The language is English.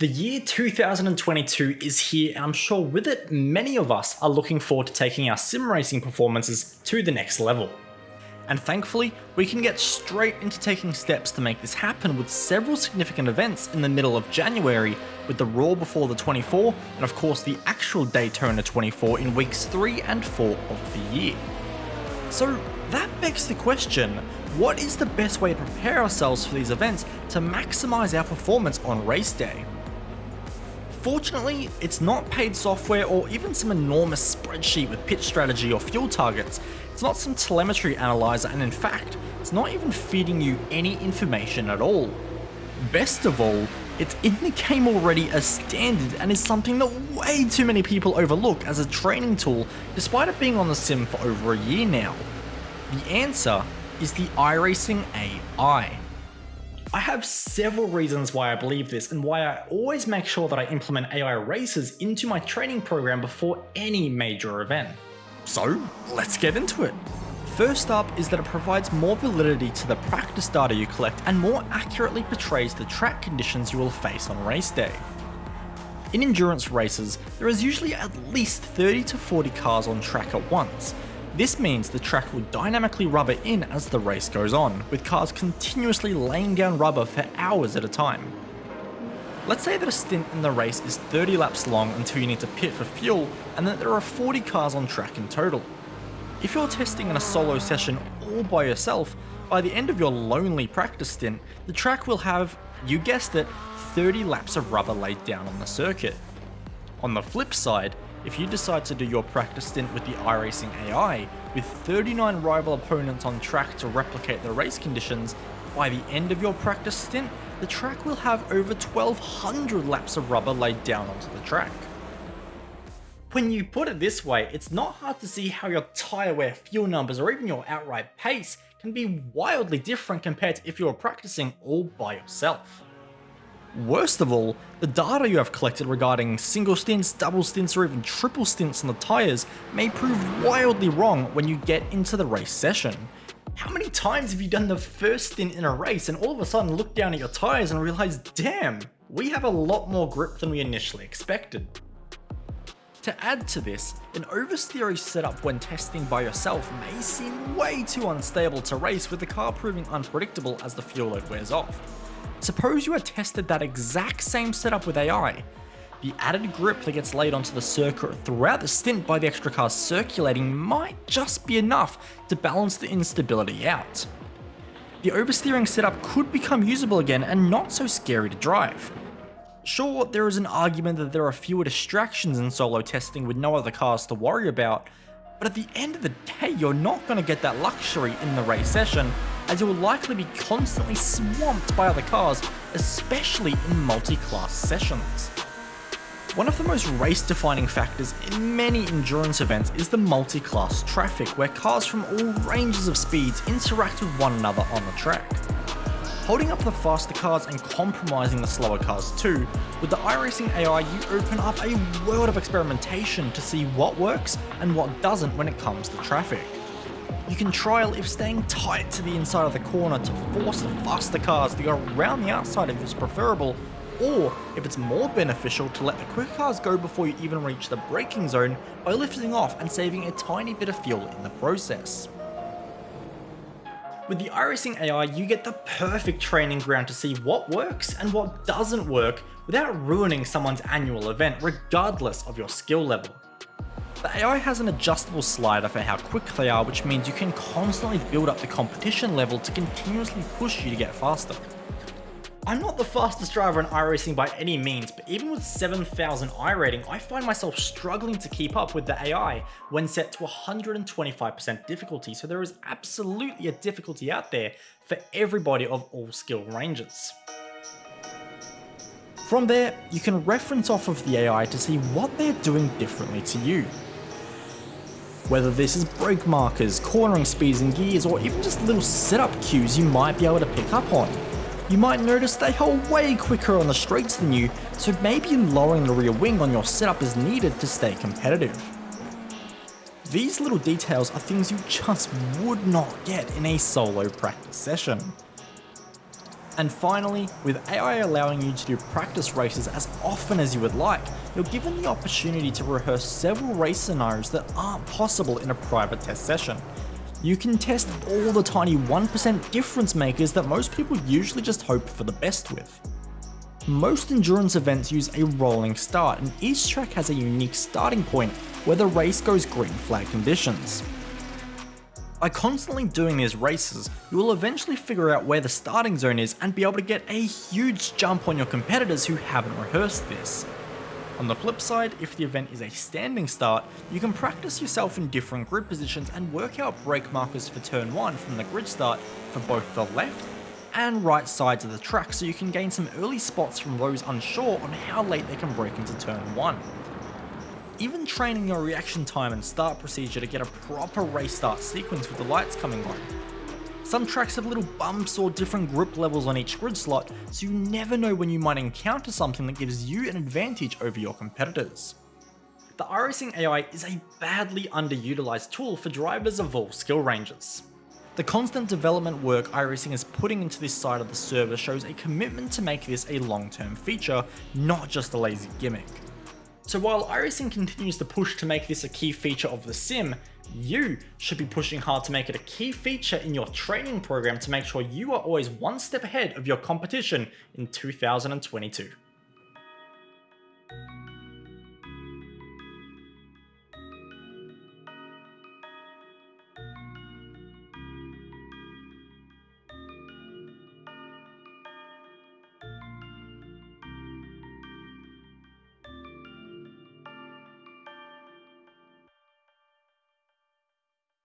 The year 2022 is here and I'm sure with it many of us are looking forward to taking our sim racing performances to the next level. And thankfully, we can get straight into taking steps to make this happen with several significant events in the middle of January, with the Roar before the 24, and of course the actual Daytona 24 in weeks 3 and 4 of the year. So that begs the question, what is the best way to prepare ourselves for these events to maximise our performance on race day? Fortunately, it's not paid software or even some enormous spreadsheet with pit strategy or fuel targets. It's not some telemetry analyzer and in fact, it's not even feeding you any information at all. Best of all, it's in the game already as standard and is something that way too many people overlook as a training tool despite it being on the sim for over a year now. The answer is the iRacing AI. I have several reasons why I believe this and why I always make sure that I implement AI races into my training program before any major event. So let's get into it. First up is that it provides more validity to the practice data you collect and more accurately portrays the track conditions you will face on race day. In endurance races, there is usually at least 30 to 40 cars on track at once, this means the track will dynamically rubber in as the race goes on, with cars continuously laying down rubber for hours at a time. Let's say that a stint in the race is 30 laps long until you need to pit for fuel, and that there are 40 cars on track in total. If you're testing in a solo session all by yourself, by the end of your lonely practice stint, the track will have, you guessed it, 30 laps of rubber laid down on the circuit. On the flip side, if you decide to do your practice stint with the iRacing AI, with 39 rival opponents on track to replicate the race conditions, by the end of your practice stint, the track will have over 1200 laps of rubber laid down onto the track. When you put it this way, it's not hard to see how your tyre wear fuel numbers or even your outright pace can be wildly different compared to if you were practicing all by yourself. Worst of all, the data you have collected regarding single stints, double stints or even triple stints on the tyres may prove wildly wrong when you get into the race session. How many times have you done the first stint in a race and all of a sudden look down at your tyres and realise, damn, we have a lot more grip than we initially expected. To add to this, an oversteery setup when testing by yourself may seem way too unstable to race with the car proving unpredictable as the fuel load wears off. Suppose you had tested that exact same setup with AI. The added grip that gets laid onto the circuit throughout the stint by the extra cars circulating might just be enough to balance the instability out. The oversteering setup could become usable again and not so scary to drive. Sure, there is an argument that there are fewer distractions in solo testing with no other cars to worry about, but at the end of the day, you're not going to get that luxury in the race session, as you will likely be constantly swamped by other cars, especially in multi-class sessions. One of the most race-defining factors in many endurance events is the multi-class traffic, where cars from all ranges of speeds interact with one another on the track holding up the faster cars and compromising the slower cars too. With the iRacing AI, you open up a world of experimentation to see what works and what doesn't when it comes to traffic. You can trial if staying tight to the inside of the corner to force the faster cars to go around the outside if it's preferable, or if it's more beneficial to let the quick cars go before you even reach the braking zone by lifting off and saving a tiny bit of fuel in the process. With the iRacing AI, you get the perfect training ground to see what works and what doesn't work without ruining someone's annual event, regardless of your skill level. The AI has an adjustable slider for how quick they are, which means you can constantly build up the competition level to continuously push you to get faster. I'm not the fastest driver in iRacing by any means, but even with 7000 iRating, I find myself struggling to keep up with the AI when set to 125% difficulty, so there is absolutely a difficulty out there for everybody of all skill ranges. From there, you can reference off of the AI to see what they're doing differently to you. Whether this is brake markers, cornering speeds and gears, or even just little setup cues you might be able to pick up on you might notice they are way quicker on the straights than you, so maybe lowering the rear wing on your setup is needed to stay competitive. These little details are things you just would not get in a solo practice session. And finally, with AI allowing you to do practice races as often as you would like, you're given the opportunity to rehearse several race scenarios that aren't possible in a private test session. You can test all the tiny 1% difference makers that most people usually just hope for the best with. Most endurance events use a rolling start and each track has a unique starting point where the race goes green flag conditions. By constantly doing these races, you will eventually figure out where the starting zone is and be able to get a huge jump on your competitors who haven't rehearsed this. On the flip side, if the event is a standing start, you can practice yourself in different grid positions and work out brake markers for turn 1 from the grid start for both the left and right sides of the track so you can gain some early spots from those unsure on how late they can brake into turn 1. Even training your reaction time and start procedure to get a proper race start sequence with the lights coming on. Some tracks have little bumps or different grip levels on each grid slot, so you never know when you might encounter something that gives you an advantage over your competitors. The iRacing AI is a badly underutilized tool for drivers of all skill ranges. The constant development work iRacing is putting into this side of the server shows a commitment to make this a long-term feature, not just a lazy gimmick. So while iRacing continues to push to make this a key feature of the sim, you should be pushing hard to make it a key feature in your training program to make sure you are always one step ahead of your competition in 2022.